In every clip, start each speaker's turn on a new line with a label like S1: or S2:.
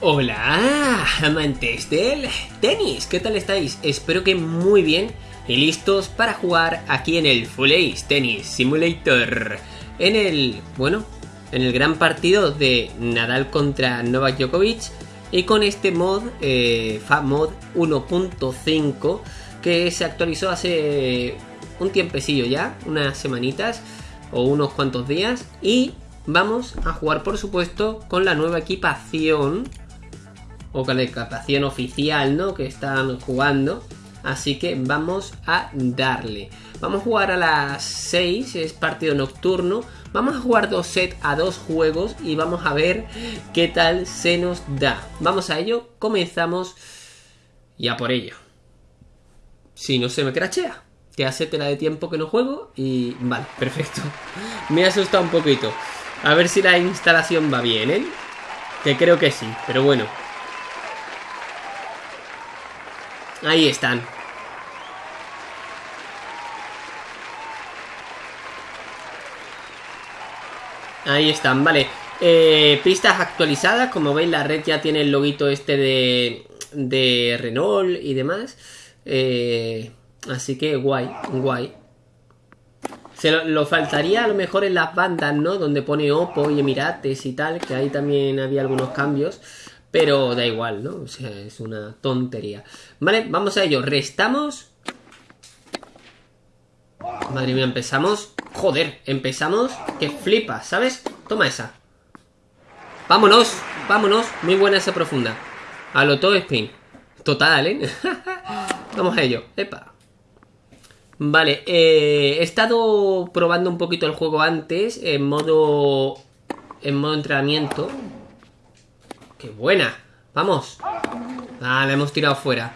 S1: Hola, amantes del tenis, ¿qué tal estáis? Espero que muy bien y listos para jugar aquí en el Full Ace Tennis Simulator. En el, bueno, en el gran partido de Nadal contra Novak Djokovic y con este mod, eh, FAMod 1.5 que se actualizó hace un tiempecillo ya, unas semanitas o unos cuantos días y vamos a jugar por supuesto con la nueva equipación o con la equipación oficial ¿no? que están jugando. Así que vamos a darle. Vamos a jugar a las 6 es partido nocturno. Vamos a jugar dos sets a dos juegos y vamos a ver qué tal se nos da. Vamos a ello comenzamos ya por ello. Si no se me crachea que hace tela de tiempo que no juego y vale, perfecto. Me ha asustado un poquito. A ver si la instalación va bien, ¿eh? Que creo que sí, pero bueno. Ahí están. Ahí están, vale. Eh, pistas actualizadas, como veis la red ya tiene el loguito este de, de Renault y demás. Eh, así que guay, guay. Se lo, faltaría a lo mejor en las bandas, ¿no? Donde pone Oppo y Emirates y tal, que ahí también había algunos cambios. Pero da igual, ¿no? O sea, es una tontería. Vale, vamos a ello. Restamos. Madre mía, empezamos. Joder, empezamos. Que flipa, ¿sabes? Toma esa. Vámonos, vámonos. Muy buena esa profunda. A lo todo spin. Total, ¿eh? vamos a ello. Epa. Vale, eh, he estado probando un poquito el juego antes en modo en modo entrenamiento. ¡Qué buena! ¡Vamos! Ah, la hemos tirado fuera.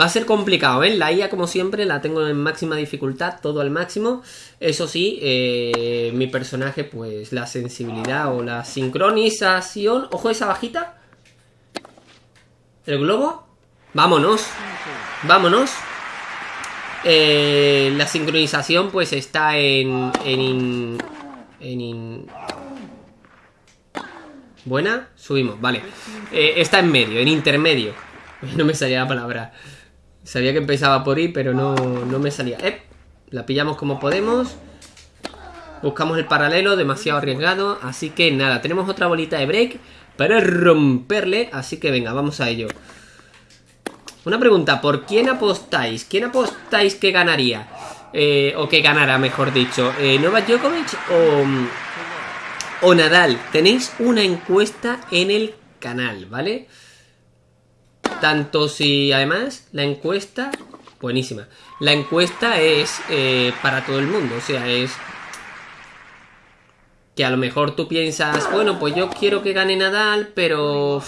S1: Va a ser complicado, ¿eh? La IA, como siempre, la tengo en máxima dificultad, todo al máximo. Eso sí, eh, mi personaje, pues la sensibilidad o la sincronización... ¡Ojo esa bajita! ¿El globo? ¡Vámonos! ¡Vámonos! Eh, la sincronización pues está en... en, en Buena, subimos, vale. Eh, está en medio, en intermedio. No me salía la palabra. Sabía que empezaba por ahí, pero no, no me salía. La pillamos como podemos. Buscamos el paralelo, demasiado arriesgado. Así que nada, tenemos otra bolita de break para romperle. Así que venga, vamos a ello. Una pregunta, ¿por quién apostáis? ¿Quién apostáis que ganaría? Eh, o que ganará, mejor dicho. Eh, ¿Novak Djokovic o, o Nadal? Tenéis una encuesta en el canal, ¿vale? Tanto si, además, la encuesta... Buenísima. La encuesta es eh, para todo el mundo, o sea, es que a lo mejor tú piensas, bueno, pues yo quiero que gane Nadal, pero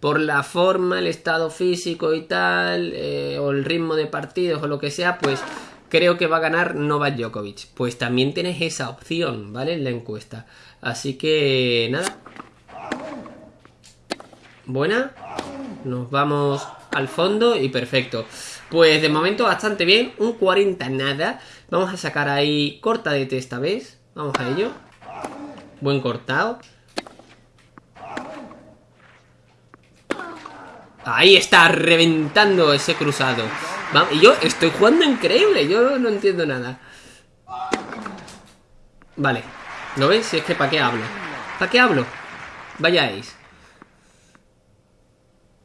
S1: por la forma, el estado físico y tal, eh, o el ritmo de partidos o lo que sea, pues creo que va a ganar Novak Djokovic. Pues también tienes esa opción, ¿vale? En la encuesta. Así que nada. Buena. Nos vamos al fondo y perfecto. Pues de momento bastante bien. Un 40 nada. Vamos a sacar ahí corta de esta vez. Vamos a ello. Buen cortado. Ahí está, reventando ese cruzado. Y yo estoy jugando increíble, yo no entiendo nada. Vale. ¿Lo ves? Si es que ¿para qué hablo? ¿Para qué hablo? Vayáis.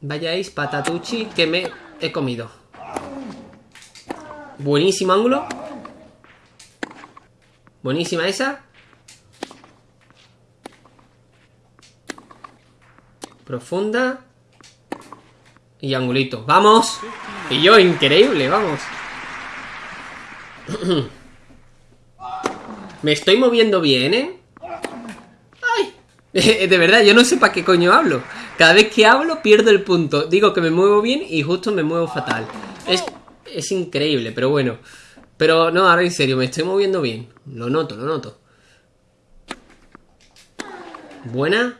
S1: Vayáis, patatuchi, que me he comido. Buenísimo ángulo. Buenísima esa. Profunda. Y angulito. ¡Vamos! Y yo, increíble, vamos. Me estoy moviendo bien, ¿eh? ¡Ay! De verdad, yo no sé para qué coño hablo. Cada vez que hablo pierdo el punto. Digo que me muevo bien y justo me muevo fatal. Es, es increíble, pero bueno. Pero no, ahora en serio, me estoy moviendo bien. Lo noto, lo noto. Buena.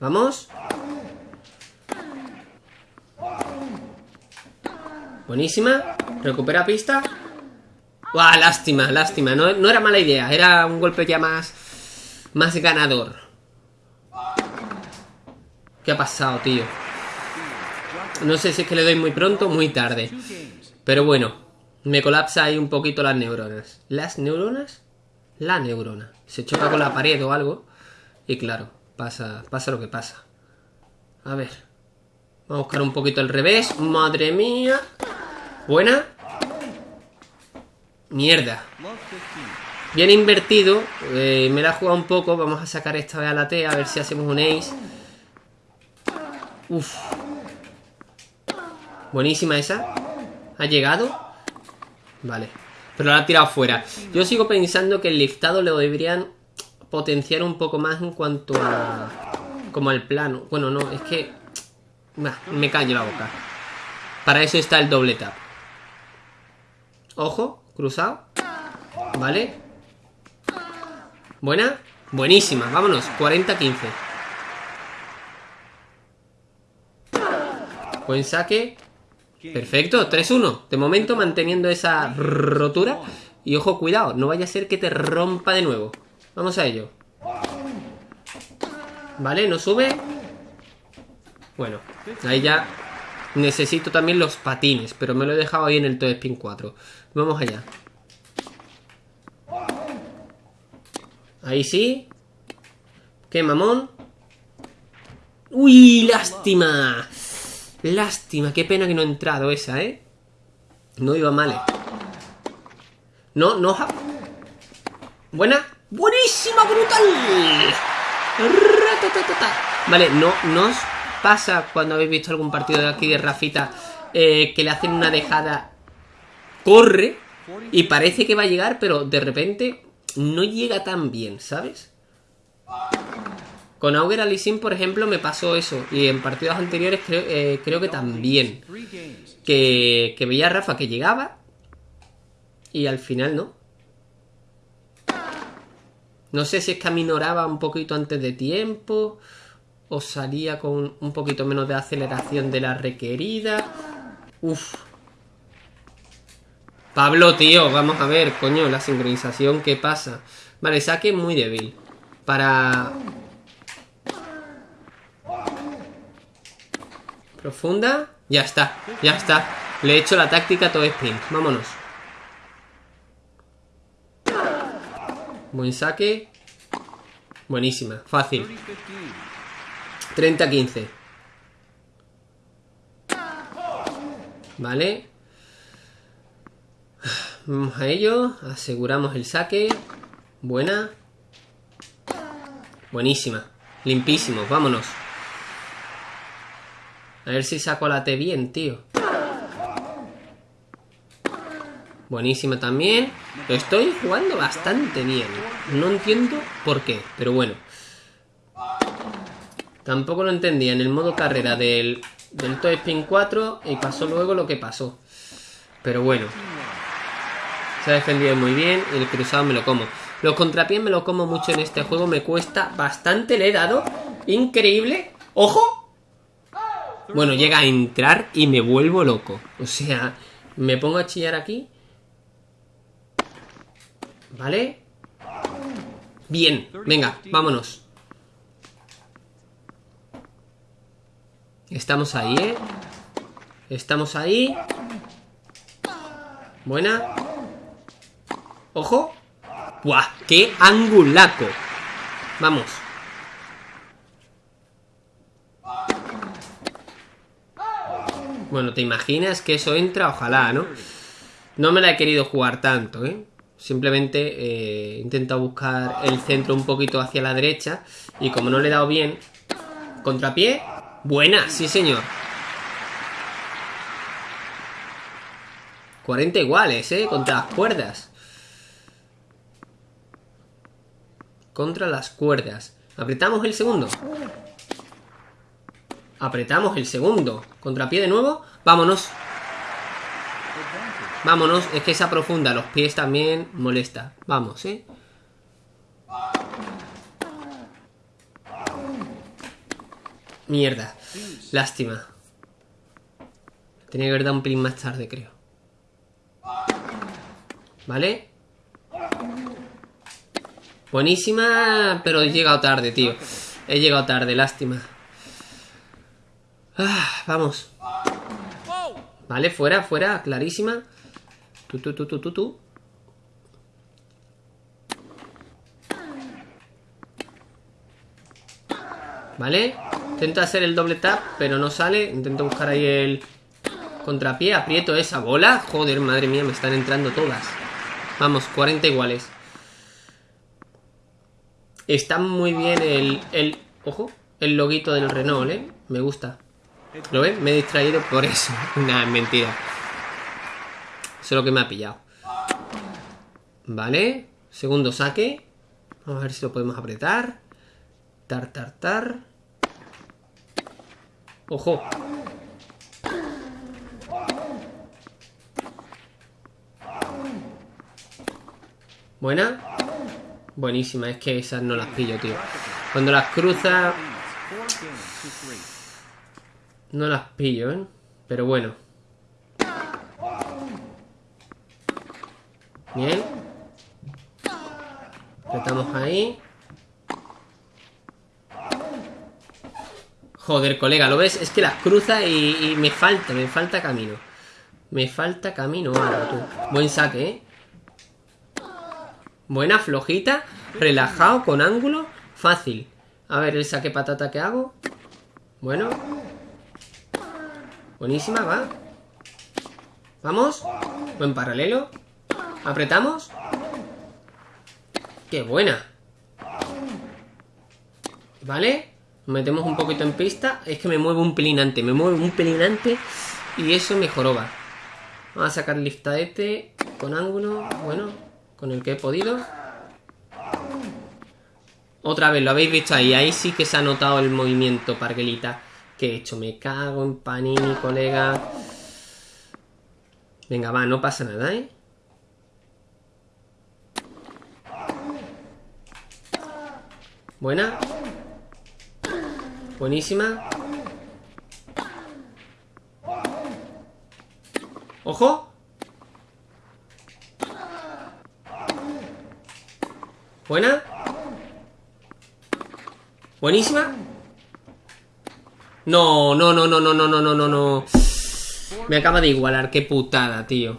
S1: Vamos. Buenísima. Recupera pista. ¡Buah! Lástima, lástima. No, era mala idea. Era un golpe ya más... más ganador. ¿Qué ha pasado, tío? No sé si es que le doy muy pronto o muy tarde. Pero bueno, me colapsa ahí un poquito las neuronas. ¿Las neuronas? La neurona. Se choca con la pared o algo. Y claro, pasa, pasa lo que pasa. A ver. Vamos a buscar un poquito el revés. Madre mía. Buena. Mierda. Bien invertido. Eh, me la he jugado un poco. Vamos a sacar esta vez a la T. A ver si hacemos un ace. Uf. Buenísima esa. ¿Ha llegado? Vale. Pero la ha tirado fuera. Yo sigo pensando que el liftado lo deberían potenciar un poco más en cuanto a... Como al plano. Bueno, no, es que... me callo la boca. Para eso está el doble tap. Ojo, cruzado. Vale. Buena. Buenísima. Vámonos. 40-15. Buen saque. Perfecto, 3-1. De momento manteniendo esa rotura. Y ojo, cuidado, no vaya a ser que te rompa de nuevo. Vamos a ello. Vale, no sube. Bueno, ahí ya necesito también los patines, pero me lo he dejado ahí en el Toy Spin 4. Vamos allá. Ahí sí. Qué mamón. ¡Uy, lástima! Lástima, qué pena que no ha entrado esa, ¿eh? No iba mal, ¿eh? No, no... Buena. Buenísima, brutal. Vale, no, no os pasa cuando habéis visto algún partido de aquí de Rafita eh, que le hacen una dejada, corre y parece que va a llegar, pero de repente no llega tan bien, ¿sabes? Con Auger Alisin, por ejemplo, me pasó eso. Y en partidos anteriores creo, eh, creo que también. Que, que veía a Rafa que llegaba. Y al final no. No sé si es que aminoraba un poquito antes de tiempo. O salía con un poquito menos de aceleración de la requerida. Uf. Pablo, tío, vamos a ver, coño, la sincronización, ¿qué pasa? Vale, saque muy débil. Para Profunda. Ya está, ya está. Le he hecho la táctica todo sprint. Vámonos. Buen saque. Buenísima, fácil. 30-15. Vale. Vamos a ello. Aseguramos el saque. Buena. Buenísima. Limpísimo. Vámonos. A ver si saco la T bien, tío. Buenísima también. estoy jugando bastante bien. No entiendo por qué, pero bueno. Tampoco lo entendía en el modo carrera del, del Toy Spin 4 y pasó luego lo que pasó. Pero bueno. Se ha defendido muy bien y el cruzado me lo como. Los contrapiés me lo como mucho en este juego. Me cuesta bastante. Le he dado. Increíble. ¡Ojo! Bueno, llega a entrar y me vuelvo loco. O sea, me pongo a chillar aquí. ¿Vale? Bien, venga, vámonos. Estamos ahí, ¿eh? Estamos ahí. Buena. Ojo. ¡Buah! ¡Qué angulaco! Vamos. Bueno, ¿te imaginas que eso entra? Ojalá, ¿no? No me la he querido jugar tanto, ¿eh? Simplemente eh, he intentado buscar el centro un poquito hacia la derecha y como no le he dado bien... Contrapié. Buena, sí señor. 40 iguales, ¿eh? Contra las cuerdas. Contra las cuerdas. Apretamos el segundo. Apretamos el segundo. Contrapié de nuevo. Vámonos. Vámonos. Es que esa profunda, los pies también molesta. Vamos, ¿eh? Mierda. Lástima. Tenía que haber dado un pelín más tarde, creo. ¿Vale? Buenísima, pero he llegado tarde, tío. He llegado tarde, lástima. Ah, vamos. Vale, fuera, fuera, clarísima. Tú, tú, tú, tú, tú, tú. Vale. Intento hacer el doble tap, pero no sale. Intento buscar ahí el contrapié. Aprieto esa bola. Joder, madre mía, me están entrando todas. Vamos, 40 iguales. Está muy bien el, el... Ojo, el loguito del Renault, ¿eh? Me gusta. ¿Lo ven? Me he distraído por eso. Una mentira. Eso es lo que me ha pillado. Vale. Segundo saque. Vamos a ver si lo podemos apretar. Tar, tar, tar. Ojo. Buena. Buenísima. Es que esas no las pillo, tío. Cuando las cruza... No las pillo, ¿eh? Pero bueno. Bien. Apretamos ahí. Joder, colega, ¿lo ves? Es que las cruza y, me falta, me falta camino. Me falta camino ahora, tú. Buen saque, ¿eh? Buena, flojita. Relajado, con ángulo. Fácil. A ver el saque patata que hago. Bueno. Buenísima, va. Vamos. Buen paralelo. Apretamos. Qué buena. Vale. Metemos un poquito en pista. Es que me mueve un pelinante. Me mueve un pelinante. Y eso me joroba. Vamos a sacar este con ángulo. Bueno, con el que he podido. Otra vez, lo habéis visto ahí. Ahí sí que se ha notado el movimiento, Parguelita. Que he hecho? Me cago en panini, colega. Venga, va, no pasa nada, ¿eh? Buena. Buenísima. ¡Ojo! Buena. Buenísima. No, no, no, no, no, no, no, no, no, no. Me acaba de igualar, qué putada, tío.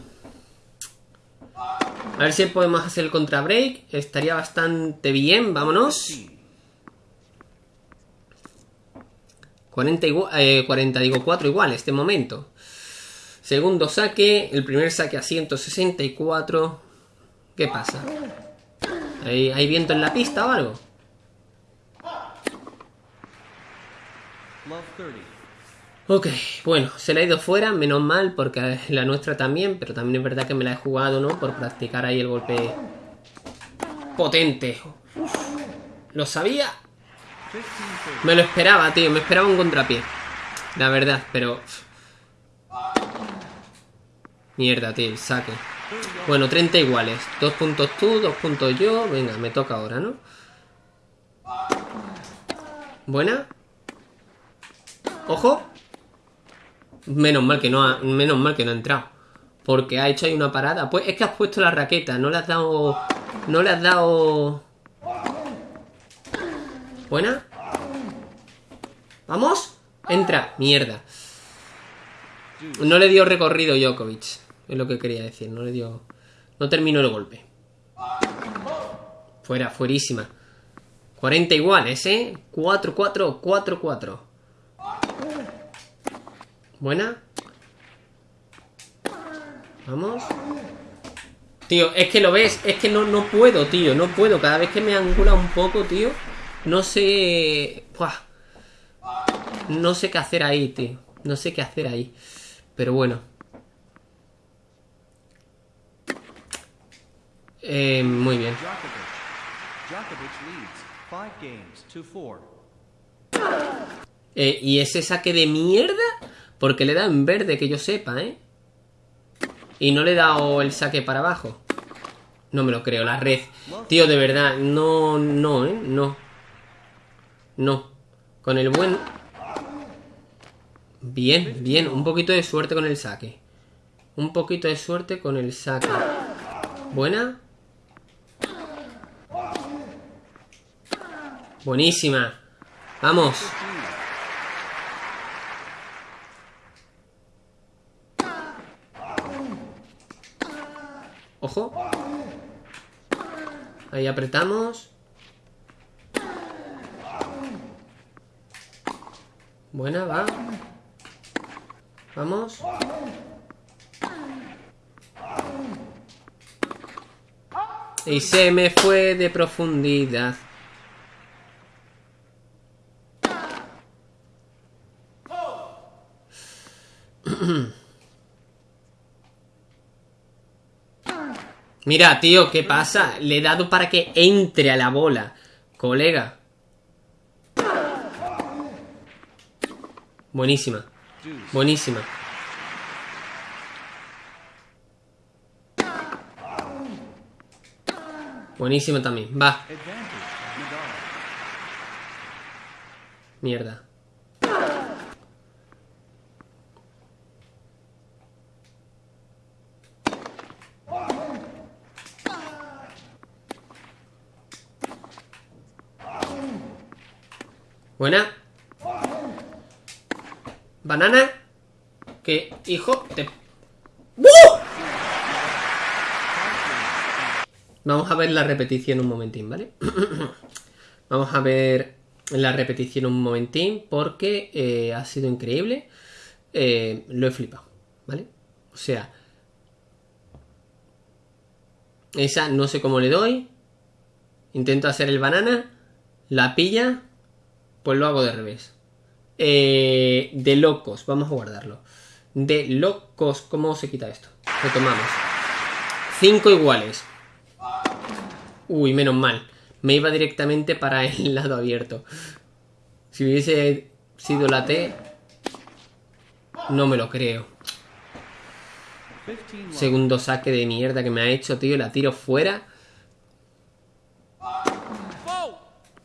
S1: A ver si podemos hacer el contra break. Estaría bastante bien, vámonos. 40, eh, 40 digo 4 igual, este momento. Segundo saque, el primer saque a 164. ¿Qué pasa? ¿Hay, ¿Hay viento en la pista o algo? Ok, bueno, se la ha ido fuera, menos mal, porque la nuestra también, pero también es verdad que me la he jugado, ¿no? Por practicar ahí el golpe potente. lo sabía. Me lo esperaba, tío, me esperaba un contrapié. La verdad, pero... Mierda, tío, saque. Bueno, 30 iguales. Dos puntos tú, dos puntos yo. Venga, me toca ahora, ¿no? Buena. ¡Ojo! Menos mal que no ha, menos mal que no ha entrado. Porque ha hecho ahí una parada. Pues es que has puesto la raqueta. No le has dado... No le has dado... Buena. ¿Vamos? Entra. Mierda. No le dio recorrido Djokovic. Es lo que quería decir. No le dio... No terminó el golpe. Fuera, fuerísima. 40 iguales, ¿eh? 4, 4, 4, 4. Buena. Vamos. Tío, es que lo ves, es que no, no puedo, tío, no puedo. Cada vez que me angula un poco, tío, no sé... No sé qué hacer ahí, tío. No sé qué hacer ahí. Pero bueno. Eh, muy bien. Eh, ¿Y ese saque de mierda? Porque le da en verde, que yo sepa, ¿eh? Y no le he dado el saque para abajo. No me lo creo, la red. Tío, de verdad, no, no, ¿eh? No. No. Con el buen... Bien, bien. Un poquito de suerte con el saque. Un poquito de suerte con el saque. Buena. Buenísima. Vamos. Ojo. Ahí apretamos. Buena, va. Vamos. Y se me fue de profundidad. Mira, tío, ¿qué pasa? Le he dado para que entre a la bola. Colega. Buenísima. Buenísima. Buenísima también. Va. Mierda. Buena. Banana. Que, hijo, te... Vamos a ver la repetición un momentín, ¿vale? Vamos a ver la repetición un momentín porque eh, ha sido increíble. Eh, lo he flipado, ¿vale? O sea... Esa no sé cómo le doy. Intento hacer el banana. La pilla. Pues lo hago de revés. Eh, de locos, vamos a guardarlo. De locos, ¿cómo se quita esto? Retomamos. Cinco iguales. Uy, menos mal. Me iba directamente para el lado abierto. Si hubiese sido la T... No me lo creo. Segundo saque de mierda que me ha hecho, tío. La tiro fuera.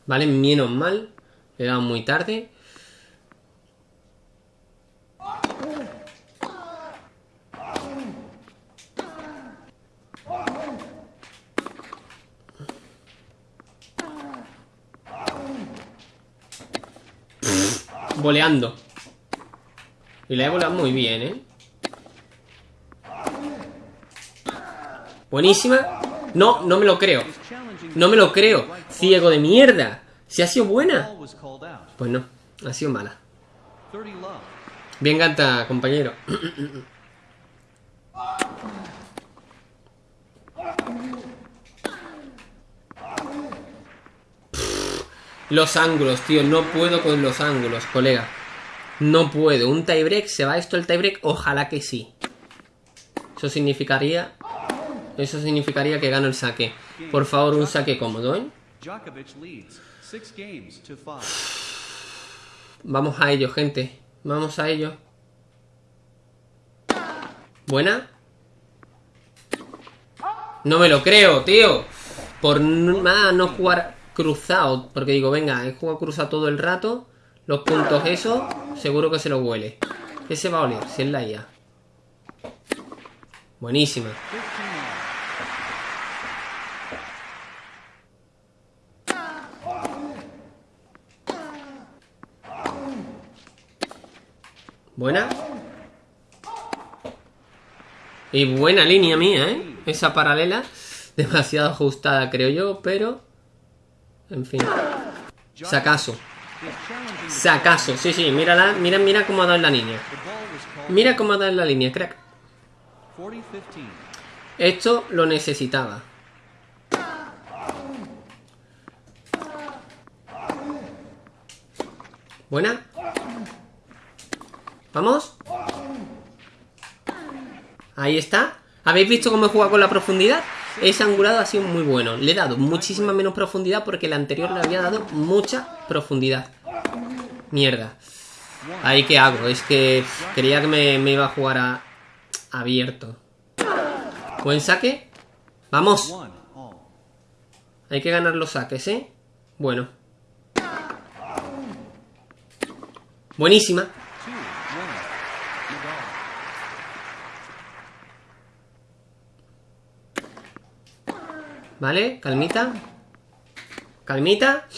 S1: Vale, menos mal. Le muy tarde. Voleando. Y la he volado muy bien, ¿eh? Buenísima. No, no me lo creo. No me lo creo. Ciego de mierda. Si ha sido buena. Pues no, ha sido mala. Bien canta, compañero. Los ángulos, tío. No puedo con los ángulos, colega. No puedo. Un tiebreak. ¿Se va esto el tiebreak? Ojalá que sí. Eso significaría... Eso significaría que gano el saque. Por favor, un saque cómodo, ¿eh? Vamos a ello, gente. Vamos a ello. ¿Buena? No me lo creo, tío. Por nada no jugar cruzado. Porque digo, venga, he jugado cruzado todo el rato. Los puntos eso, seguro que se lo huele. ¿Qué se va a oler? Si es la IA. Buenísima. Buena. Y buena línea mía, ¿eh? Esa paralela. Demasiado ajustada, creo yo, pero... En fin. Sacaso. Sacaso. Sí, sí, mírala. Mira, mira cómo ha dado en la línea. Mira cómo ha dado en la línea, crack. Esto lo necesitaba. Buena. ¿Vamos? Ahí está. ¿Habéis visto cómo he jugado con la profundidad? Ese angulado ha sido muy bueno. Le he dado muchísima menos profundidad porque el anterior le había dado mucha profundidad. Mierda. Ahí qué hago. Es que quería que me, iba a jugar a abierto. Buen saque. Vamos. Hay que ganar los saques, ¿eh? Bueno. Buenísima. ¿Vale? Calmita. Calmita.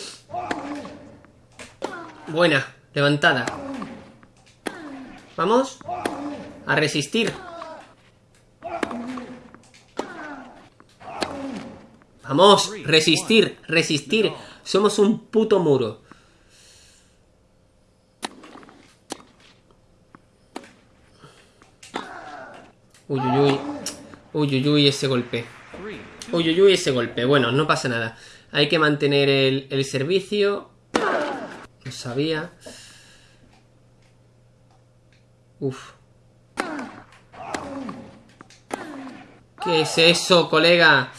S1: Buena, levantada. Vamos. A resistir. Vamos, resistir, resistir. Somos un puto muro. Uy, uy, uy. Uy, uy, ese golpe. Uy, uy, uy, ese golpe. Bueno, no pasa nada. Hay que mantener el, servicio. Lo sabía. Uf. ¿Qué es eso, colega?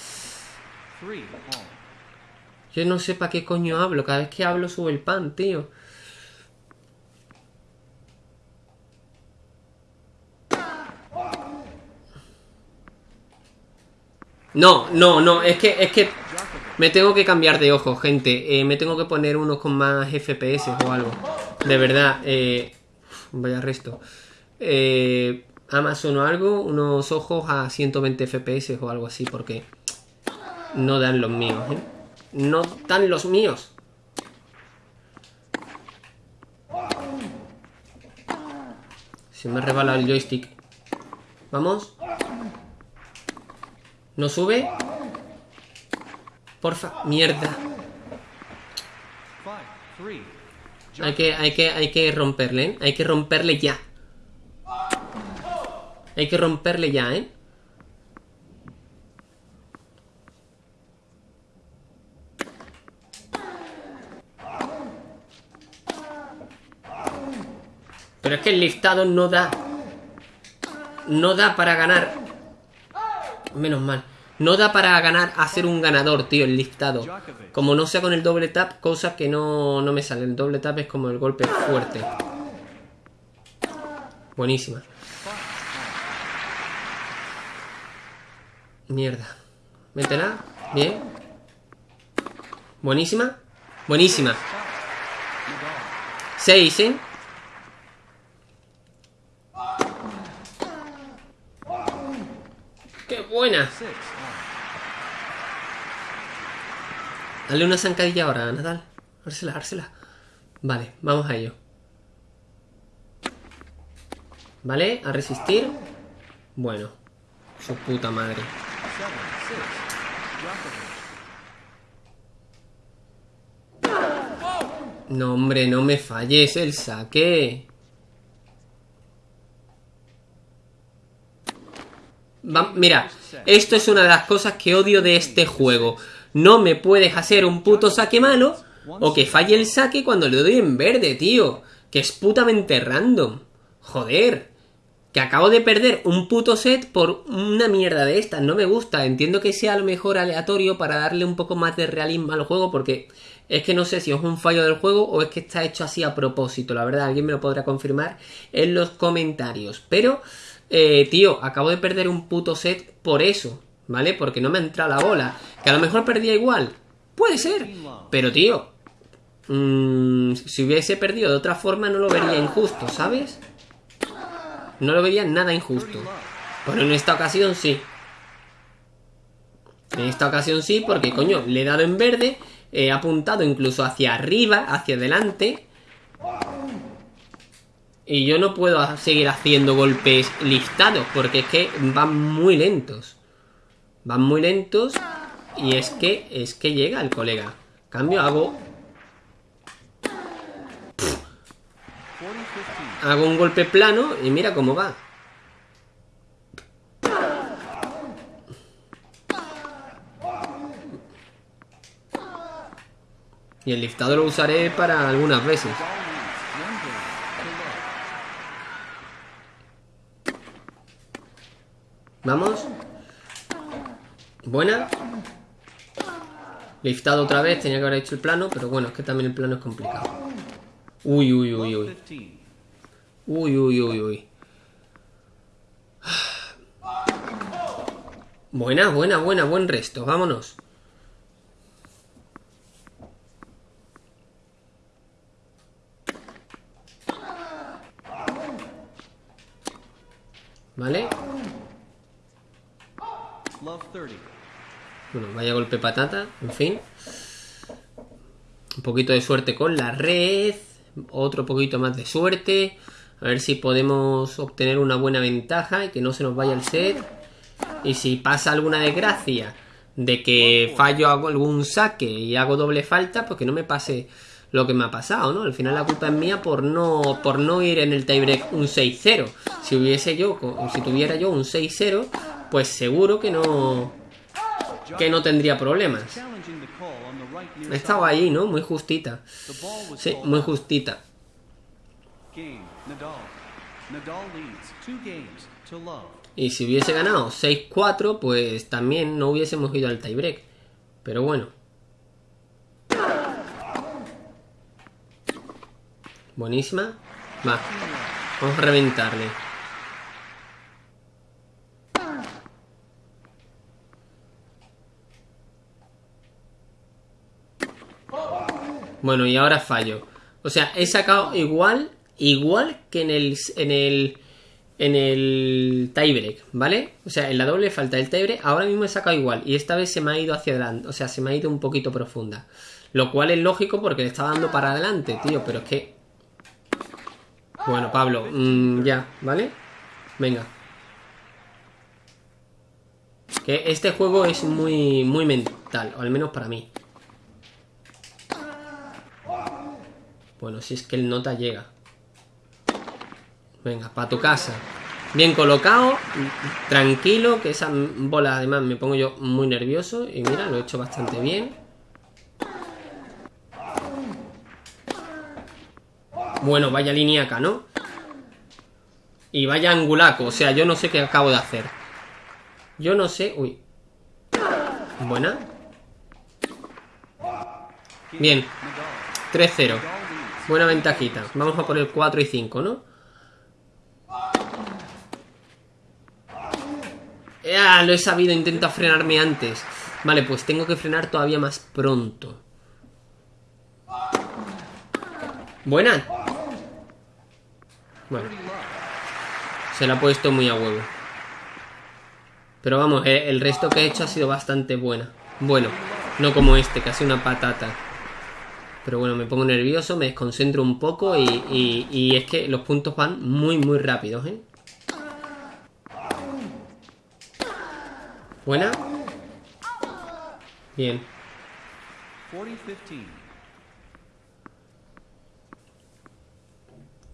S1: Yo no sé para qué coño hablo. Cada vez que hablo sube el pan, tío. No, no, no, es que, es que me tengo que cambiar de ojo, gente. Eh, me tengo que poner unos con más FPS o algo. De verdad, eh, vaya resto. Eh, Amazon o algo, unos ojos a 120 FPS o algo así, porque no dan los míos, ¿eh? No dan los míos. Se me ha rebalado el joystick. Vamos. ¿No sube? Porfa, mierda. Hay que, hay que, hay que romperle, ¿eh? Hay que romperle ya. Hay que romperle ya, ¿eh? Pero es que el listado no da. No da para ganar. Menos mal. No da para ganar, hacer un ganador, tío, el listado. Como no sea con el doble tap, cosa que no, no me sale. El doble tap es como el golpe fuerte. Buenísima. Mierda. Métela. Bien. Buenísima. Buenísima. Seis, ¿eh? ¡Qué buena! Dale una zancadilla ahora, Nadal. Dársela, dársela. Vale, vamos a ello. Vale, a resistir. Bueno. Su puta madre. No, hombre, no me falles el saque. Mira, esto es una de las cosas que odio de este juego. No me puedes hacer un puto saque malo o que falle el saque cuando le doy en verde, tío. Que es putamente random. Joder. Que acabo de perder un puto set por una mierda de estas. No me gusta. Entiendo que sea a lo mejor aleatorio para darle un poco más de realismo al juego. Porque es que no sé si es un fallo del juego o es que está hecho así a propósito. La verdad, alguien me lo podrá confirmar en los comentarios. Pero, eh, tío, acabo de perder un puto set por eso. ¿Vale? Porque no me entra la bola. Que a lo mejor perdía igual. Puede ser. Pero, tío. Mmm, si hubiese perdido de otra forma no lo vería injusto, ¿sabes? No lo veía nada injusto. Pero en esta ocasión sí. En esta ocasión sí, porque coño, le he dado en verde, he apuntado incluso hacia arriba, hacia adelante. Y yo no puedo seguir haciendo golpes listados, porque es que van muy lentos. Van muy lentos y es que es que llega el colega. Cambio hago Hago un golpe plano y mira cómo va. Y el liftado lo usaré para algunas veces. Vamos. Buena. Liftado otra vez, tenía que haber hecho el plano, pero bueno, es que también el plano es complicado. Uy, uy, uy, uy. Uy, uy, uy, uy. Buena, buena, buena, buen resto. Vámonos. ¿Vale? Bueno, vaya golpe patata, en fin. Un poquito de suerte con la red. otro poquito más de suerte. A ver si podemos obtener una buena ventaja y que no se nos vaya el set. Y si pasa alguna desgracia de que fallo algún saque y hago doble falta, pues que no me pase lo que me ha pasado, ¿no? Al final la culpa es mía por no, por no ir en el tiebreak un 6-0. Si hubiese yo, si tuviera yo un 6-0, pues seguro que no, que no tendría problemas. Estaba ahí, ¿no? Muy justita. Sí, muy justita. Y si hubiese ganado 6-4, pues también no hubiésemos ido al tiebreak. Pero bueno. Buenísima. Va. Vamos a reventarle. Bueno, y ahora fallo. O sea, he sacado igual, igual que en el, en el, en el tiebreak, ¿vale? O sea, en la doble falta del tiebreak, ahora mismo he sacado igual. Y esta vez se me ha ido hacia adelante, o sea, se me ha ido un poquito profunda. Lo cual es lógico porque le estaba dando para adelante, tío, pero es que bueno, Pablo, mm, ya, ¿vale? Venga. Que este juego es muy, muy mental, o al menos para mí. Bueno, si es que el nota llega. Venga, para tu casa. Bien colocado, tranquilo, que esa bola además me pongo yo muy nervioso. Y mira, lo he hecho bastante bien. Bueno, vaya lineaca, ¿no? Y vaya angulaco, o sea, yo no sé qué acabo de hacer. Yo no sé... Uy. Buena. Bien. 3-0. Buena ventajita. Vamos a por el 4 y 5, ¿no? ¡Ah! Lo he sabido, intenta frenarme antes. Vale, pues tengo que frenar todavía más pronto. Buena. Bueno. Se la ha puesto muy a huevo. Pero vamos, eh, el resto que he hecho ha sido bastante buena. Bueno, no como este, sido una patata. Pero bueno, me pongo nervioso, me desconcentro un poco y, y, es que los puntos van muy, muy rápidos, ¿eh? Buena. Bien.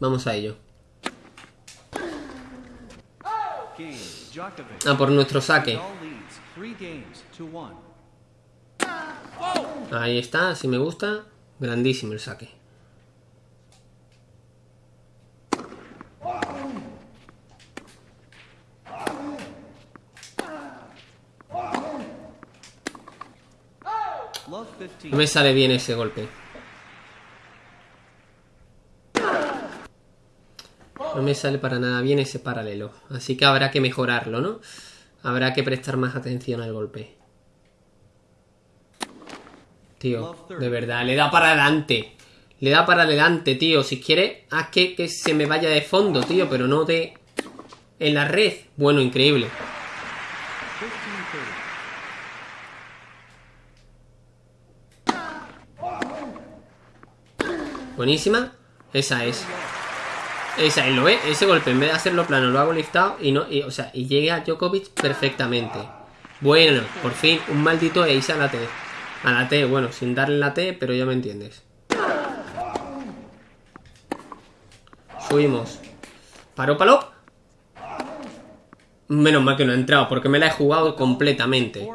S1: Vamos a ello. Ah, por nuestro saque. Ahí está, si me gusta. Grandísimo el saque. No me sale bien ese golpe. No me sale para nada bien ese paralelo. Así que habrá que mejorarlo, ¿no? Habrá que prestar más atención al golpe. Tío, de verdad, le da para adelante. Le da para adelante, tío. Si quiere, haz que, que se me vaya de fondo, tío, pero no de... En la red. Bueno, increíble. Buenísima. Esa es. Esa, lo ve, ese golpe, en vez de hacerlo plano, lo hago liftado y no, o sea, y llega a Djokovic perfectamente. Bueno, por fin, un maldito ace a la T. A la T, bueno, sin darle la T, pero ya me entiendes. Subimos. Paro palo. Menos mal que no ha entrado, porque me la he jugado completamente.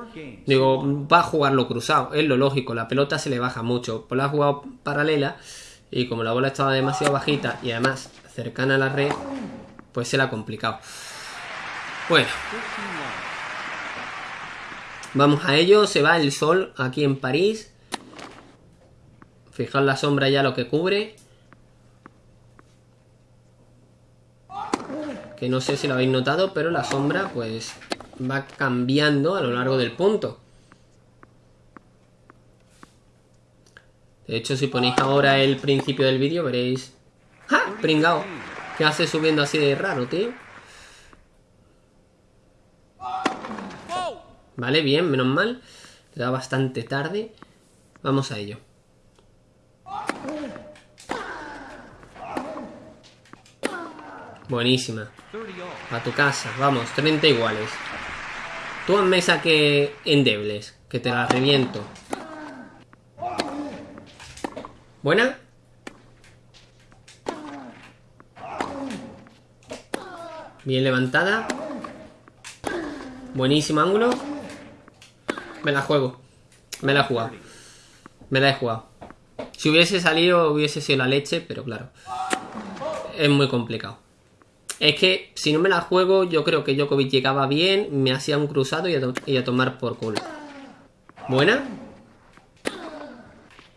S1: Digo, va a jugarlo cruzado, es lo lógico, la pelota se le baja mucho. Pues la ha jugado paralela y como la bola estaba demasiado bajita y además cercana a la red, pues se la ha complicado. Bueno. Vamos a ello, se va el sol aquí en París. Fijaos la sombra ya lo que cubre. Que no sé si lo habéis notado, pero la sombra pues va cambiando a lo largo del punto. De hecho, si ponéis ahora el principio del vídeo, veréis ¡Ja! Pringao. ¿Qué hace subiendo así de raro, tío? Vale, bien, menos mal. Da bastante tarde. Vamos a ello. Buenísima. A tu casa. Vamos, 30 iguales. Tú en mesa que endebles. Que te la reviento. ¿Buena? Bien levantada. Buenísimo ángulo. Me la juego. Me la he jugado. Me la he jugado. Si hubiese salido, hubiese sido la leche, pero claro. Es muy complicado. Es que si no me la juego, yo creo que Djokovic llegaba bien, me hacía un cruzado y a, tomar por culo. ¿Buena?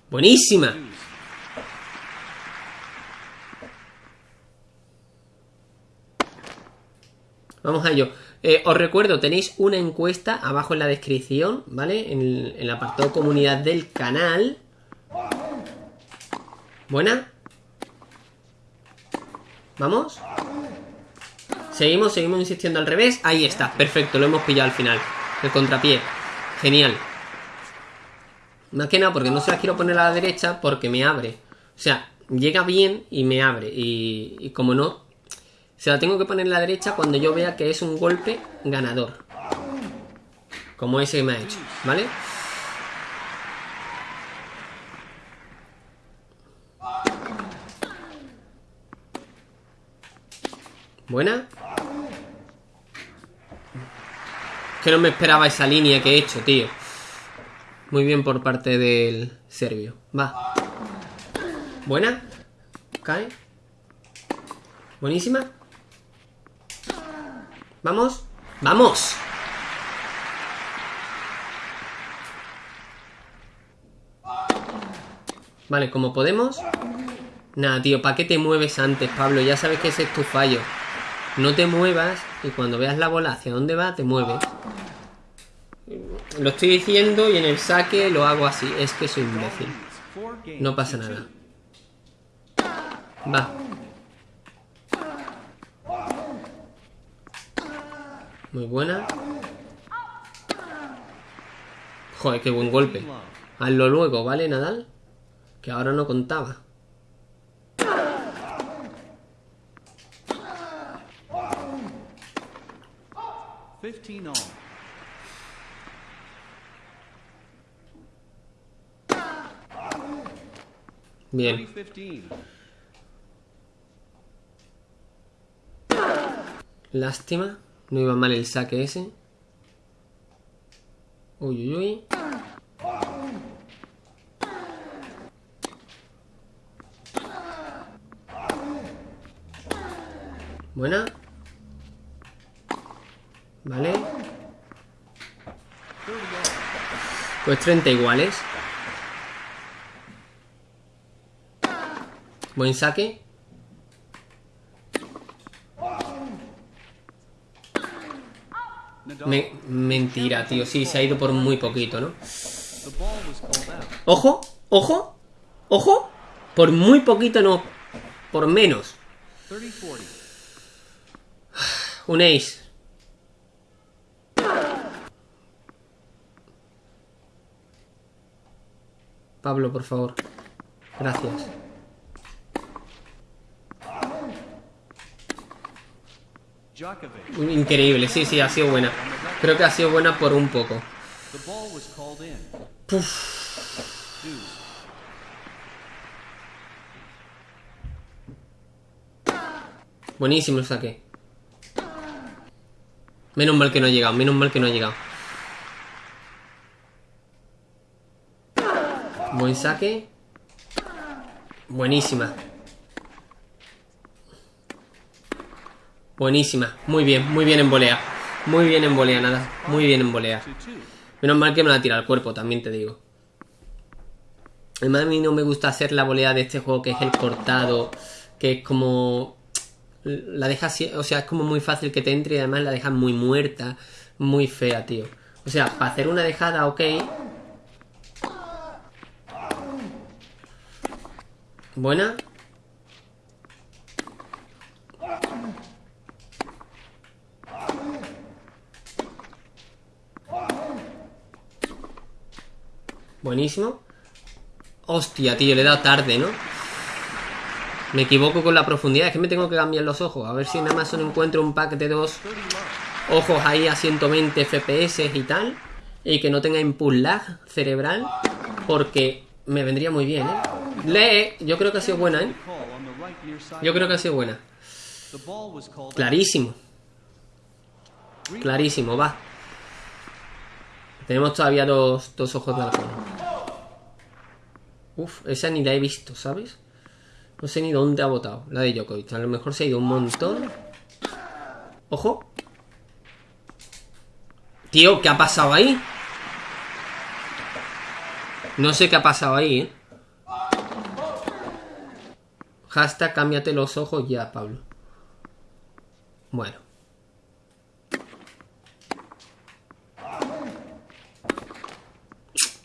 S1: Buenísima. Vamos a ello. Eh, os recuerdo, tenéis una encuesta abajo en la descripción, ¿vale? En el, apartado comunidad del canal. ¿Buena? ¿Vamos? Seguimos, seguimos insistiendo al revés. Ahí está, perfecto, lo hemos pillado al final. El contrapié. Genial. Más que nada porque no se la quiero poner a la derecha porque me abre. O sea, llega bien y me abre. Y como no, se la tengo que poner a la derecha cuando yo vea que es un golpe ganador. Como ese que me ha hecho, ¿vale? Buena. Que no me esperaba esa línea que he hecho, tío. Muy bien por parte del serbio. Va. Buena. Cae. Buenísima. Vamos. ¡Vamos! Vale, como podemos. Nada, tío, ¿para qué te mueves antes, Pablo? Ya sabes que ese es tu fallo. No te muevas y cuando veas la bola hacia dónde va, te mueves. Lo estoy diciendo y en el saque lo hago así. Es que soy imbécil. No pasa nada. Va. Muy buena. Joder, qué buen golpe. Hazlo luego, ¿vale, Nadal? Que ahora no contaba. Bien. Lástima. No iba mal el saque ese. Uy, uy, uy. Buena. Vale. Pues 30 iguales. Buen saque. Mentira, tío. Sí, se ha ido por muy poquito, ¿no? Ojo, ojo, ojo. Por muy poquito, no. Por menos. Un ace. Pablo, por favor. Gracias. Increíble, sí, sí, ha sido buena. Creo que ha sido buena por un poco. Buenísimo el saque. Menos mal que no ha llegado, menos mal que no ha llegado. Buen saque. Buenísima. Buenísima. Muy bien, muy bien en volea. Muy bien en volea, nada. Muy bien en volea. Menos mal que me la tira al cuerpo, también te digo. Además a mí no me gusta hacer la volea de este juego que es el cortado. Que es como... La deja O sea, es como muy fácil que te entre y además la deja muy muerta. Muy fea, tío. O sea, para hacer una dejada, ok. Buena. Buenísimo. Hostia, tío, le he dado tarde, ¿no? Me equivoco con la profundidad. Es que me tengo que cambiar los ojos. A ver si en Amazon encuentro un pack de dos ojos ahí a 120 FPS y tal. Y que no tenga input cerebral. Porque me vendría muy bien, ¿eh? Lee, yo creo que ha sido buena, ¿eh? Yo creo que ha sido buena. Clarísimo. Clarísimo, va. Tenemos todavía dos, dos ojos de halcón. Uf, esa ni la he visto, ¿sabes? No sé ni dónde ha votado. La de Djokovic. A lo mejor se ha ido un montón. Ojo. Tío, ¿qué ha pasado ahí? No sé qué ha pasado ahí, ¿eh? Hashtag cámbiate los ojos ya, Pablo. Bueno.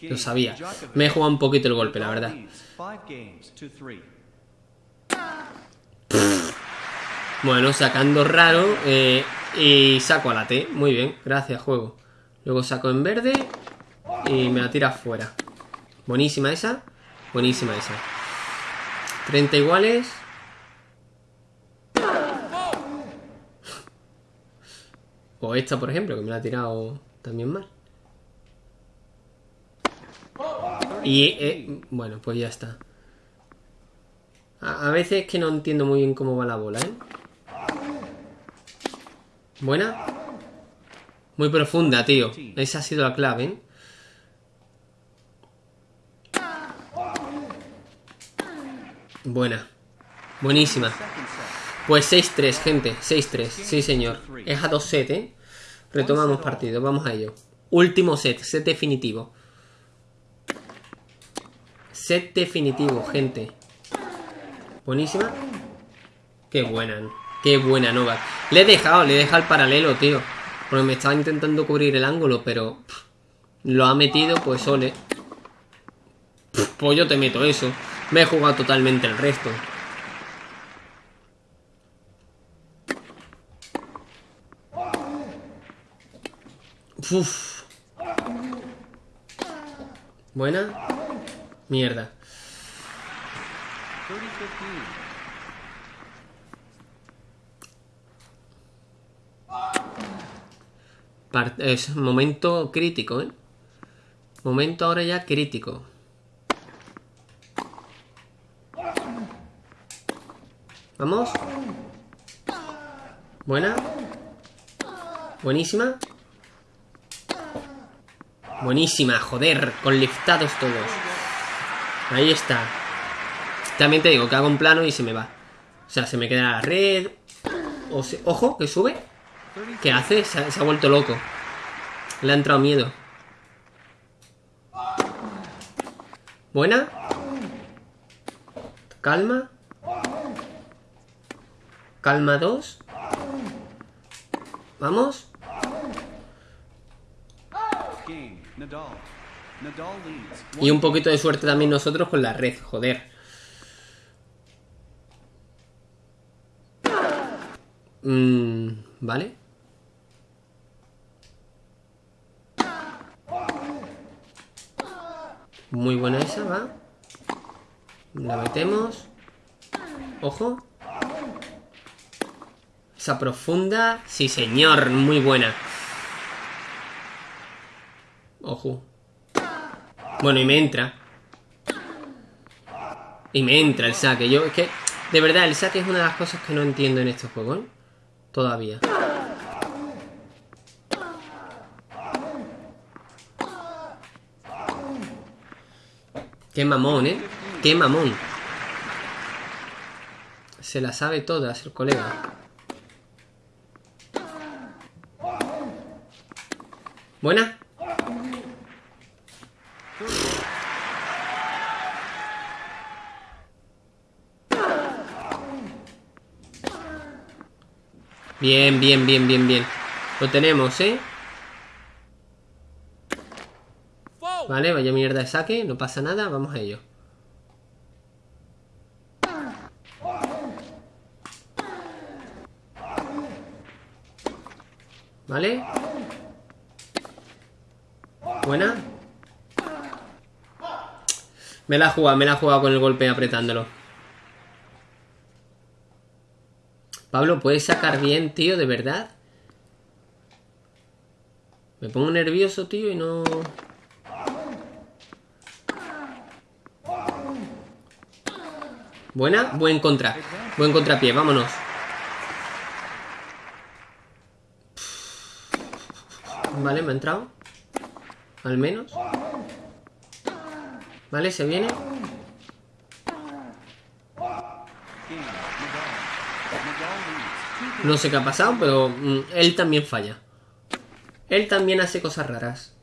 S1: Lo sabía. Me he jugado un poquito el golpe, la verdad. Bueno, sacando raro eh, y saco a la T. Muy bien, gracias, juego. Luego saco en verde y me la tira fuera. Buenísima esa. Buenísima esa. 30 iguales. O esta, por ejemplo, que me la ha tirado también mal. Y, eh, bueno, pues ya está. A, a, veces es que no entiendo muy bien cómo va la bola, ¿eh? Buena. Muy profunda, tío. Esa ha sido la clave, ¿eh? Buena. Buenísima. Pues 6-3, gente. 6-3. Sí, señor. Es a 2 set, ¿eh? Retomamos partido. Vamos a ello. Último set. Set definitivo. Set definitivo, gente. Buenísima. Qué buena. Qué buena Nova. Le he dejado, le he dejado el paralelo, tío. Porque me estaba intentando cubrir el ángulo, pero... Lo ha metido, pues ole. Pff, pues yo te meto eso. Me he jugado totalmente el resto. Uf. Buena. Mierda. Es momento crítico, ¿eh? Momento ahora ya crítico. Vamos. Buena. Buenísima. Buenísima, joder. Con liftados todos. Ahí está. También te digo que hago un plano y se me va. O sea, se me queda la red. Ojo, que sube. ¿Qué hace? Se ha, se ha vuelto loco. Le ha entrado miedo. Buena. Calma. Calma 2. Vamos. Y un poquito de suerte también nosotros con la red, joder. Mm, vale. Muy buena esa, va. La metemos. Ojo. Esa profunda. Sí, señor. Muy buena. Ojo. Bueno, y me entra. Y me entra el saque. Yo, es que, de verdad, el saque es una de las cosas que no entiendo en estos juegos. ¿eh? Todavía. Qué mamón, ¿eh? Qué mamón. Se la sabe todas el colega. ¿Buena? Bien, bien, bien, bien, bien. Lo tenemos, ¿eh? Vale, vaya mierda de saque, no pasa nada, vamos a ello. ¿Vale? Buena. Me la ha jugado, me la ha jugado con el golpe apretándolo. Pablo, ¿puedes sacar bien, tío? ¿De verdad? Me pongo nervioso, tío, y no... Buena, buen contra. Buen contrapié, vámonos. Vale, me ha entrado. Al menos. Vale, se viene. No sé qué ha pasado, pero mm, él también falla. Él también hace cosas raras.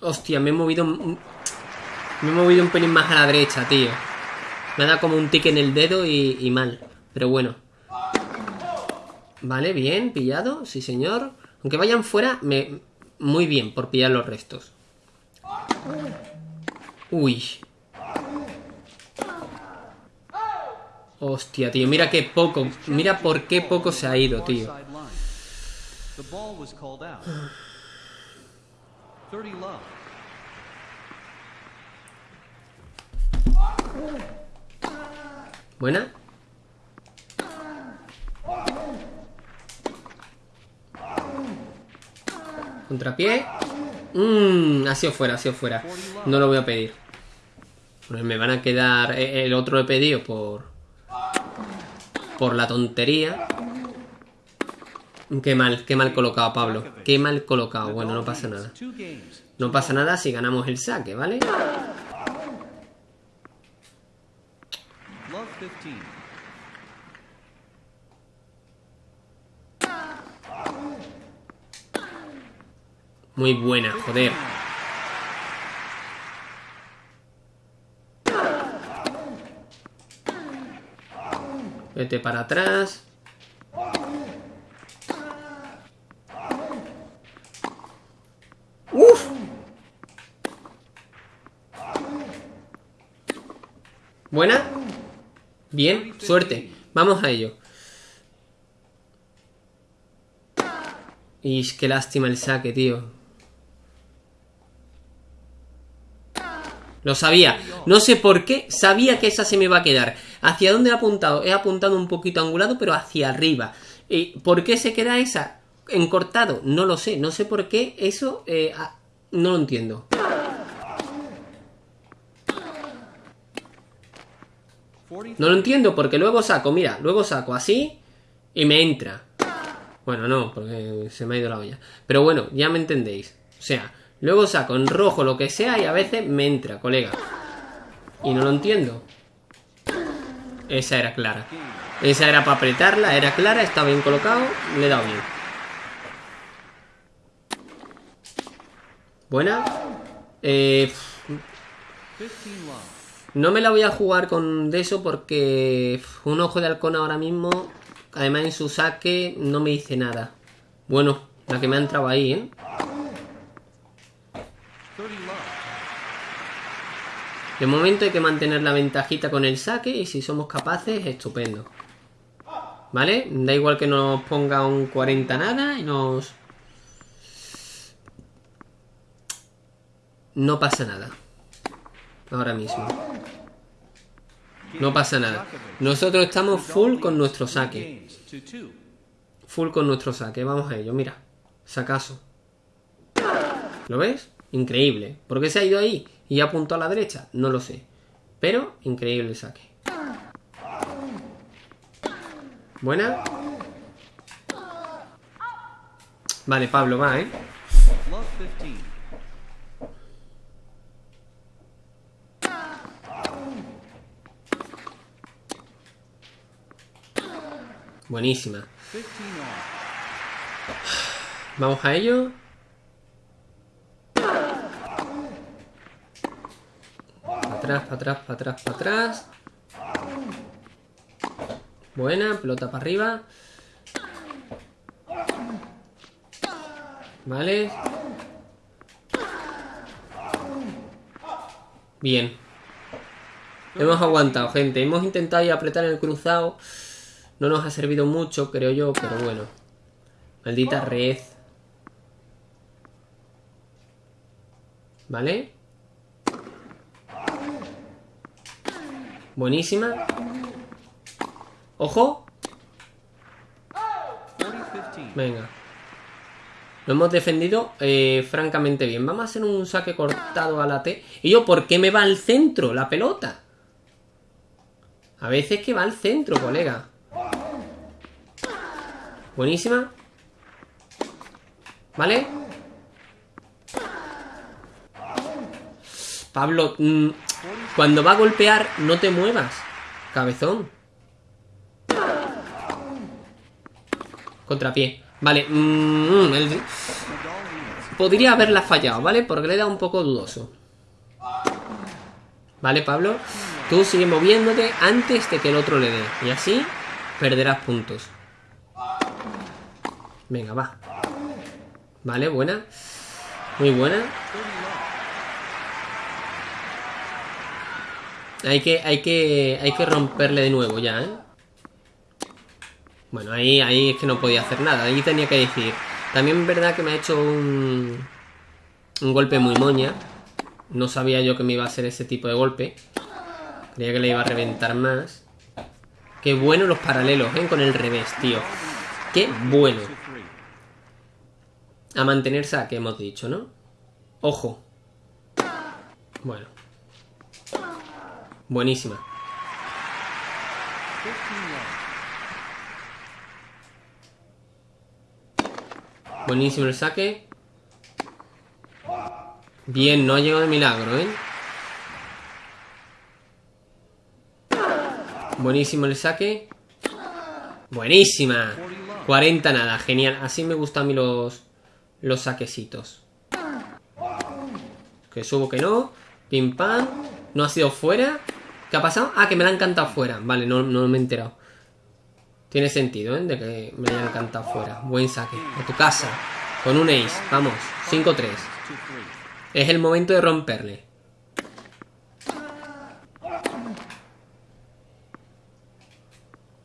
S1: Hostia, me he movido... Me he movido un pelín más a la derecha, tío. Me da como un tic en el dedo y, y mal. Pero bueno. Vale, bien, pillado. Sí, señor. Aunque vayan fuera, me... Muy bien, por pillar los restos. Uy. Hostia, tío, mira qué poco. Mira por qué poco se ha ido, tío. Buena. Contrapié. Mmm, ha sido fuera, ha sido fuera. No lo voy a pedir. Pues me van a quedar... Eh, el otro he pedido por... Por la tontería. Qué mal, qué mal colocado, Pablo. Qué mal colocado. Bueno, no pasa nada. No pasa nada si ganamos el saque, ¿vale? Muy buena, joder. Vete para atrás. ¡Uf! ¿Buena? Bien, suerte. Vamos a ello. Y qué lástima el saque, tío. Lo sabía. No sé por qué, sabía que esa se me iba a quedar. ¿Hacia dónde he apuntado? He apuntado un poquito angulado, pero hacia arriba. ¿Y por qué se queda esa? Encortado, no lo sé. No sé por qué eso... Eh, no lo entiendo. No lo entiendo porque luego saco, mira, luego saco así y me entra. Bueno, no, porque se me ha ido la olla. Pero bueno, ya me entendéis. O sea, Luego saco en rojo lo que sea y a veces me entra, colega. Y no lo entiendo. Esa era clara. Esa era para apretarla, era clara, estaba bien colocado, le he dado bien. Buena. Eh, no me la voy a jugar con de eso porque un ojo de halcón ahora mismo, además en su saque, no me dice nada. Bueno, la que me ha entrado ahí, ¿eh? De momento hay que mantener la ventajita con el saque y si somos capaces, estupendo. ¿Vale? Da igual que nos ponga un 40 nada y nos... No pasa nada. Ahora mismo. No pasa nada. Nosotros estamos full con nuestro saque. Full con nuestro saque. Vamos a ello, mira. Sacaso. ¿Lo ves? Increíble. ¿Por qué se ha ido ahí? Y apuntó a la derecha, no lo sé. Pero increíble saque. Buena. Vale, Pablo, va, ¿eh? Buenísima. Vamos a ello. Para atrás, para atrás, para atrás. Buena, pelota para arriba. Vale. Bien. Hemos aguantado, gente. Hemos intentado apretar el cruzado. No nos ha servido mucho, creo yo, pero bueno. Maldita red. ¿Vale? Buenísima. ¡Ojo! Venga. Lo hemos defendido eh, francamente bien. Vamos a hacer un saque cortado a la T. ¿Y yo por qué me va al centro la pelota? A veces que va al centro, colega. Buenísima. ¿Vale? Pablo, mm, cuando va a golpear, no te muevas. Cabezón. Contrapié. Vale. Mm, podría haberla fallado, ¿vale? Porque le da un poco dudoso. Vale, Pablo. Tú sigue moviéndote antes de que el otro le dé. Y así perderás puntos. Venga, va. Vale, buena. Muy buena. Hay que, hay que, hay que romperle de nuevo ya, ¿eh? Bueno, ahí, ahí es que no podía hacer nada. Ahí tenía que decir. También es verdad que me ha hecho un, un golpe muy moña. No sabía yo que me iba a hacer ese tipo de golpe. Creía que le iba a reventar más. Qué bueno los paralelos, ¿eh? Con el revés, tío. Qué bueno. A mantenerse a que hemos dicho, ¿no? Ojo. Bueno. Buenísima. Buenísimo el saque. Bien, no ha llegado de milagro, ¿eh? Buenísimo el saque. Buenísima. 40 nada, genial. Así me gustan a mí los, los saquecitos. Que subo que no. Pim pam. No ha sido fuera. ¿Qué ha pasado? Ah, que me la han cantado fuera. Vale, no, no me he enterado. Tiene sentido, ¿eh? De que me hayan cantado fuera. Buen saque. A tu casa. Con un ace. Vamos. 5-3. Es el momento de romperle.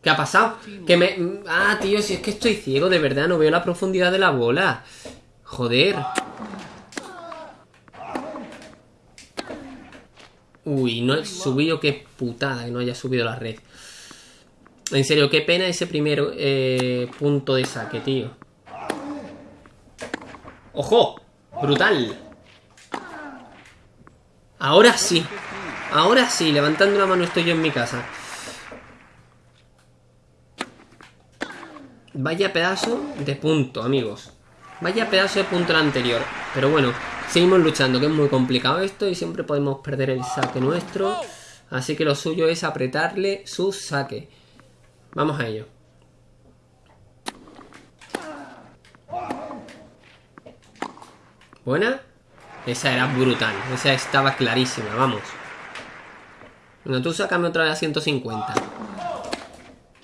S1: ¿Qué ha pasado? Que me... Ah, tío, si es que estoy ciego, de verdad. No veo la profundidad de la bola. Joder. Uy, no he subido. Qué putada que no haya subido la red. En serio, qué pena ese primer eh, punto de saque, tío. ¡Ojo! ¡Brutal! Ahora sí. Ahora sí, levantando la mano estoy yo en mi casa. Vaya pedazo de punto, amigos. Vaya pedazo de punto el anterior. Pero bueno, seguimos luchando, que es muy complicado esto y siempre podemos perder el saque nuestro. Así que lo suyo es apretarle su saque. Vamos a ello. ¿Buena? Esa era brutal. Esa estaba clarísima, vamos. Bueno, tú sácame otra vez a 150.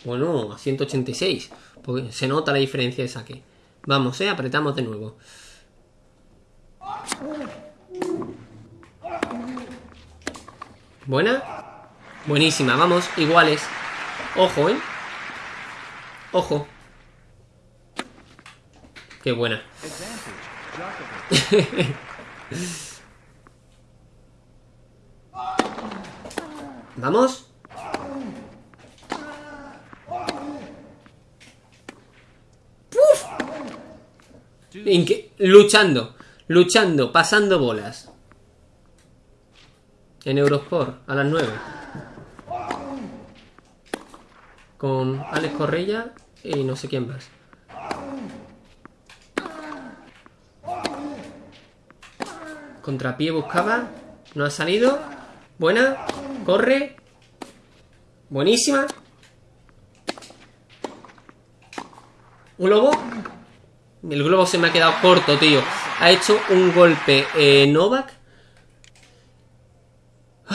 S1: Bueno, a 186. Porque se nota la diferencia de saque. Vamos, eh, apretamos de nuevo. ¿Buena? Buenísima, vamos, iguales. Ojo, eh. Ojo. Qué buena. Vamos. luchando, luchando, pasando bolas. En Eurosport, a las 9 con Alex Correia y no sé quién más. Contrapié buscaba. No ha salido. Buena. Corre. Buenísima. ¿Un lobo? El globo se me ha quedado corto, tío. Ha hecho un golpe eh, Novak.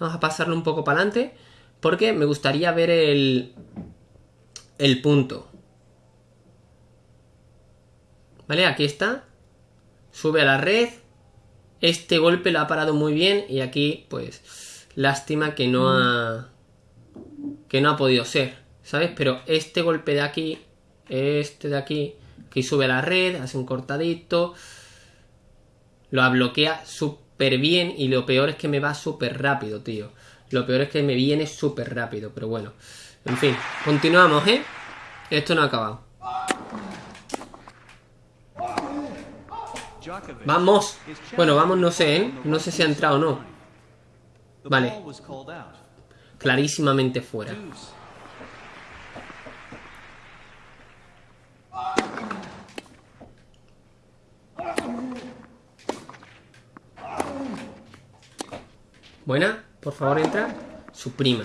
S1: Vamos a pasarlo un poco para adelante. Porque me gustaría ver el, el punto. ¿Vale? Aquí está. Sube a la red. Este golpe lo ha parado muy bien. Y aquí, pues, lástima que no ha... Que no ha podido ser. ¿Sabes? Pero este golpe de aquí, este de aquí, que sube a la red, hace un cortadito. Lo bloquea súper bien. Y lo peor es que me va súper rápido, tío. Lo peor es que me viene súper rápido, pero bueno. En fin, continuamos, ¿eh? Esto no ha acabado. Vamos. Bueno, vamos, no sé, ¿eh? No sé si ha entrado o no. Vale. Clarísimamente fuera. Buena, por favor entra. Su prima.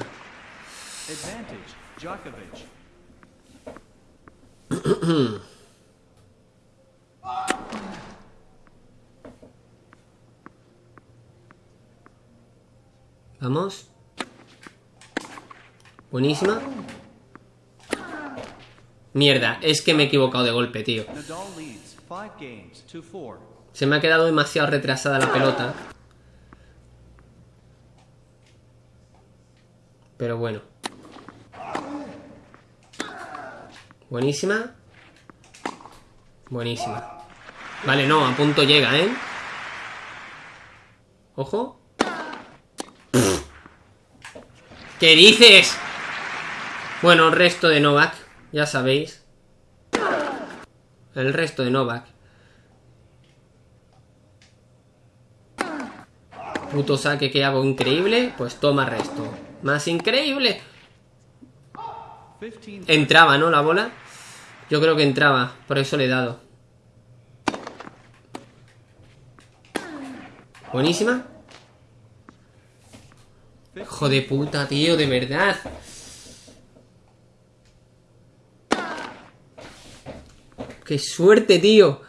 S1: Vamos. Buenísima. Mierda, es que me he equivocado de golpe, tío. Se me ha quedado demasiado retrasada la pelota. Pero bueno. Buenísima. Buenísima. Vale, no, a punto llega, ¿eh? Ojo. ¿Qué dices? Bueno, resto de Novak, ya sabéis. El resto de Novak. Puto saque que hago increíble, pues toma resto. Más increíble. Entraba, ¿no? La bola. Yo creo que entraba, por eso le he dado. Buenísima. Hijo de puta, tío, de verdad. ¡Qué suerte, tío!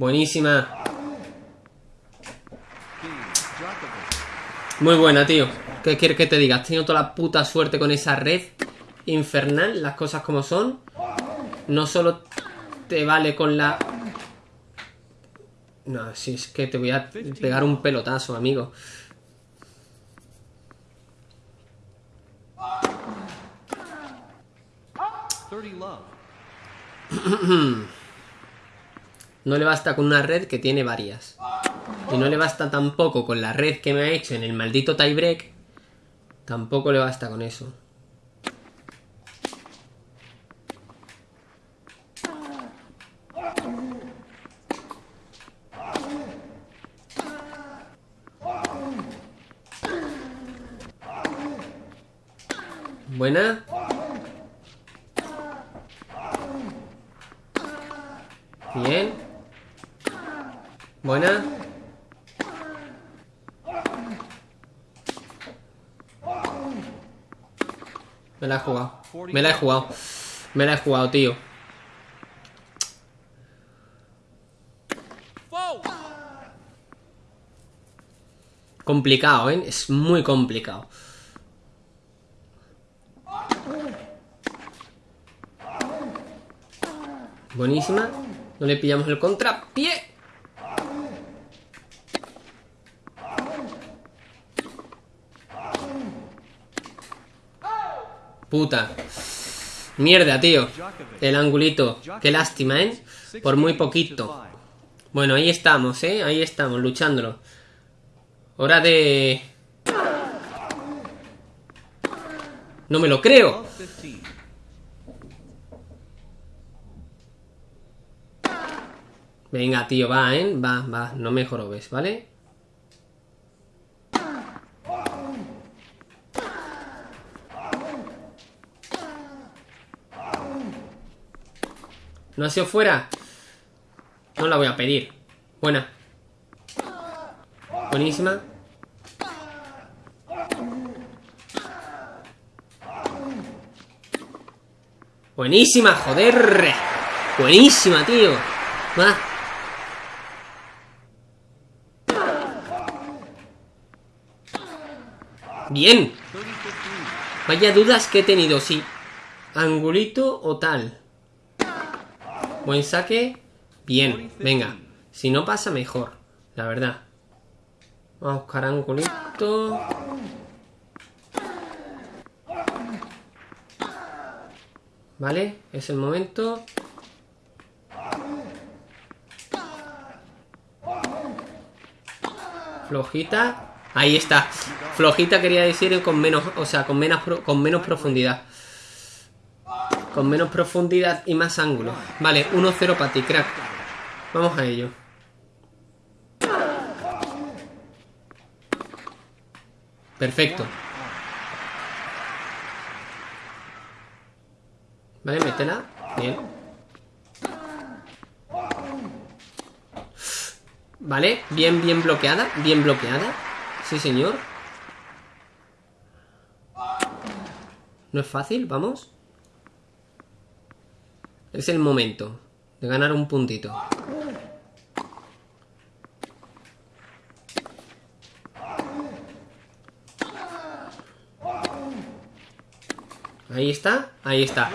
S1: Buenísima. Muy buena, tío. ¿Qué quieres que te diga? Has tenido toda la puta suerte con esa red infernal, las cosas como son. No solo te vale con la... No, si es que te voy a pegar un pelotazo, amigo. No le basta con una red que tiene varias. Y no le basta tampoco con la red que me ha hecho en el maldito tiebreak. Tampoco le basta con eso. Buena. Bien. Buena. Me la he jugado. Me la he jugado. Me la he jugado, tío. Complicado, ¿eh? Es muy complicado. Buenísima. No le pillamos el contrapié. Puta. Mierda, tío. El angulito. Qué lástima, ¿eh? Por muy poquito. Bueno, ahí estamos, ¿eh? Ahí estamos, luchándolo. Hora de... No me lo creo. Venga, tío, va, ¿eh? Va, va, no me jorobes, ¿vale? ¿No ha sido fuera? No la voy a pedir. Buena. Buenísima. Buenísima, joder. Buenísima, tío. Va. Bien. Vaya dudas que he tenido, sí. Angulito o tal. Buen saque. Bien, venga. Si no pasa, mejor. La verdad. Vamos a buscar angulito. Vale, es el momento. Flojita. Ahí está. Flojita quería decir con menos, o sea, con menos, con menos profundidad. Con menos profundidad y más ángulo. Vale, 1-0 para ti, crack. Vamos a ello. Perfecto. Vale, métela. Bien. Vale, bien, bien bloqueada. Bien bloqueada. Sí, señor. No es fácil, vamos. Es el momento de ganar un puntito. Ahí está, ahí está.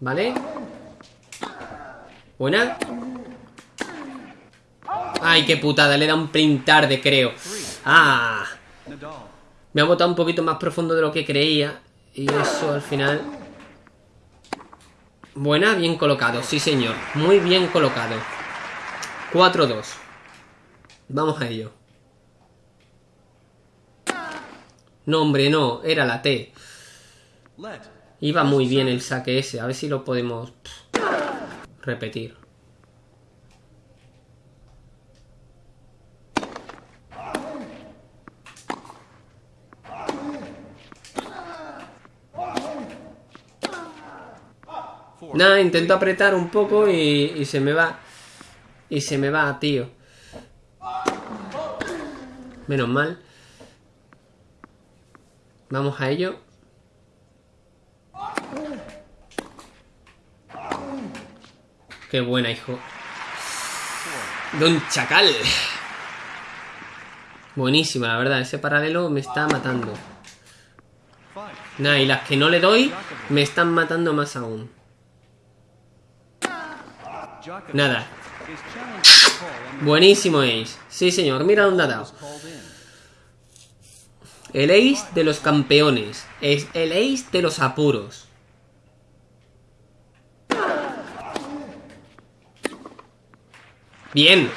S1: ¿Vale? Buena. Ay, qué putada, le da un print tarde, creo. Ah. Me ha botado un poquito más profundo de lo que creía. Y eso al final... Buena, bien colocado, sí señor. Muy bien colocado. 4-2. Vamos a ello. No, hombre, no. Era la T. Iba muy bien el saque ese. A ver si lo podemos repetir. Nada, intento apretar un poco y, y se me va. Y se me va, tío. Menos mal. Vamos a ello. Qué buena, hijo. Don Chacal. Buenísima, la verdad. Ese paralelo me está matando. Nah, y las que no le doy me están matando más aún. Nada. Buenísimo Ace. Sí, señor. Mira dónde ha dado. El Ace de los campeones. Es el Ace de los apuros. Bien.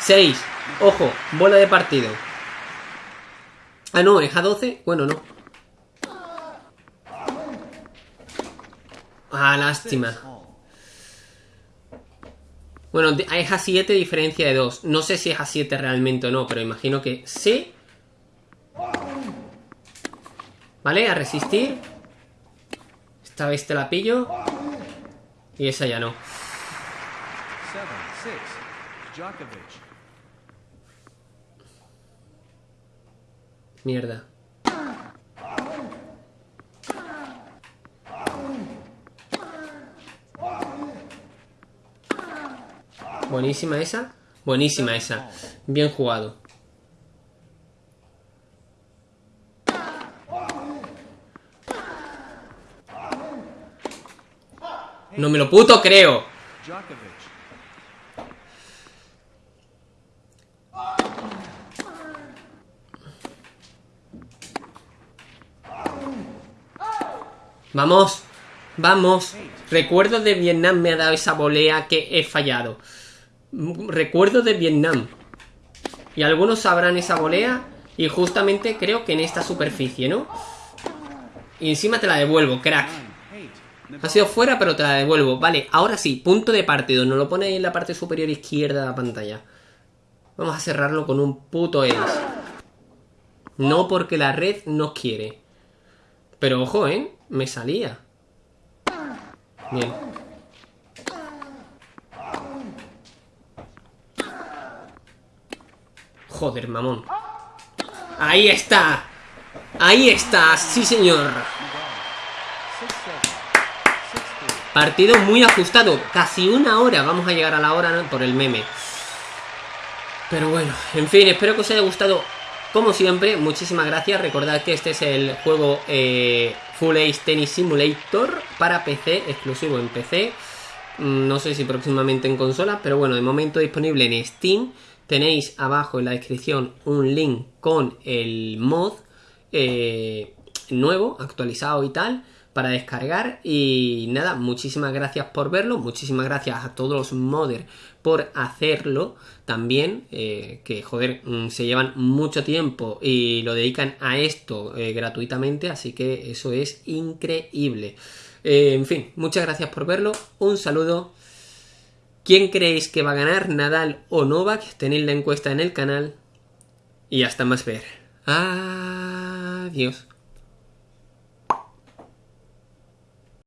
S1: 6. Ojo, bola de partido. Ah, no, es a 12. Bueno, no. Ah, lástima. Bueno, es a 7 diferencia de 2. No sé si es a 7 realmente o no, pero imagino que sí. Vale, a resistir. Esta vez te la pillo. Y esa ya no. Mierda. Buenísima esa. Buenísima esa. Bien jugado. No me lo puto creo. Vamos, vamos. Recuerdo de Vietnam me ha dado esa volea que he fallado. Recuerdo de Vietnam. Y algunos sabrán esa volea. Y justamente creo que en esta superficie, ¿no? Y encima te la devuelvo, crack. Ha sido fuera, pero te la devuelvo. Vale, ahora sí, punto de partido. Nos lo pone ahí en la parte superior izquierda de la pantalla. Vamos a cerrarlo con un puto ace. No porque la red nos quiere. Pero ojo, ¿eh? Me salía. Bien. Joder, mamón. Ahí está. Ahí está, sí señor. Partido muy ajustado. Casi una hora. Vamos a llegar a la hora por el meme. Pero bueno, en fin, espero que os haya gustado como siempre, muchísimas gracias. Recordad que este es el juego eh, Full Ace Tennis Simulator para PC, exclusivo en PC. Mm, no sé si próximamente en consola, pero bueno, de momento disponible en Steam tenéis abajo en la descripción un link con el mod eh, nuevo, actualizado y tal para descargar y nada, muchísimas gracias por verlo, muchísimas gracias a todos los modders por hacerlo también, eh, que joder, mm, se llevan mucho tiempo y lo dedican a esto eh, gratuitamente, así que eso es increíble. En fin, muchas gracias por verlo, un saludo. ¿Quién creéis que va a ganar, Nadal o Novak? Tenéis la encuesta en el canal y hasta más ver. Adiós.